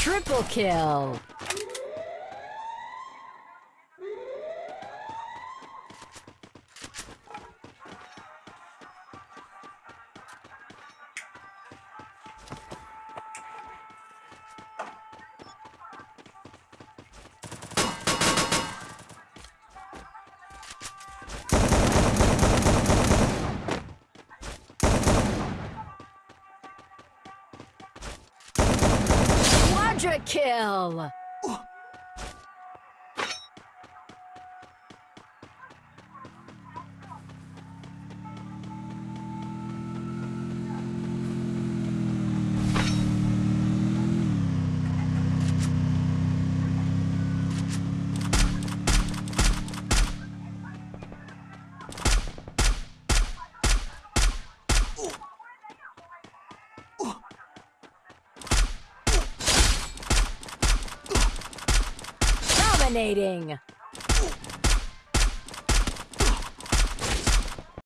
Triple kill. Quadra kill. Dominating.